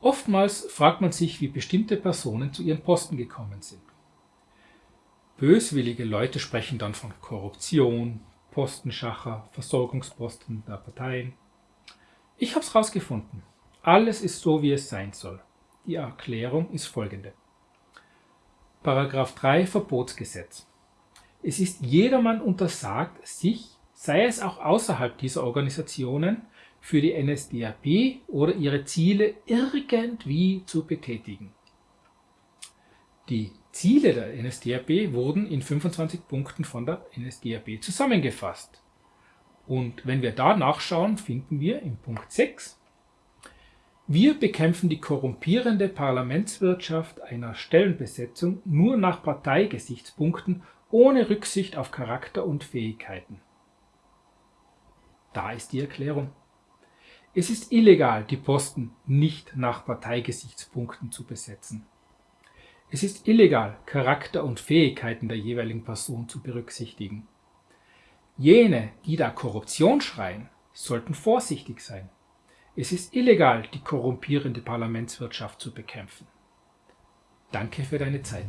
Oftmals fragt man sich, wie bestimmte Personen zu ihren Posten gekommen sind. Böswillige Leute sprechen dann von Korruption, Postenschacher, Versorgungsposten der Parteien. Ich habe es rausgefunden. Alles ist so, wie es sein soll. Die Erklärung ist folgende. Paragraph 3 Verbotsgesetz. Es ist jedermann untersagt, sich, sei es auch außerhalb dieser Organisationen, für die NSDAP oder ihre Ziele irgendwie zu betätigen. Die Ziele der NSDAP wurden in 25 Punkten von der NSDAP zusammengefasst. Und wenn wir da nachschauen, finden wir im Punkt 6 wir bekämpfen die korrumpierende Parlamentswirtschaft einer Stellenbesetzung nur nach Parteigesichtspunkten ohne Rücksicht auf Charakter und Fähigkeiten. Da ist die Erklärung. Es ist illegal, die Posten nicht nach Parteigesichtspunkten zu besetzen. Es ist illegal, Charakter und Fähigkeiten der jeweiligen Person zu berücksichtigen. Jene, die da Korruption schreien, sollten vorsichtig sein. Es ist illegal, die korrumpierende Parlamentswirtschaft zu bekämpfen. Danke für deine Zeit.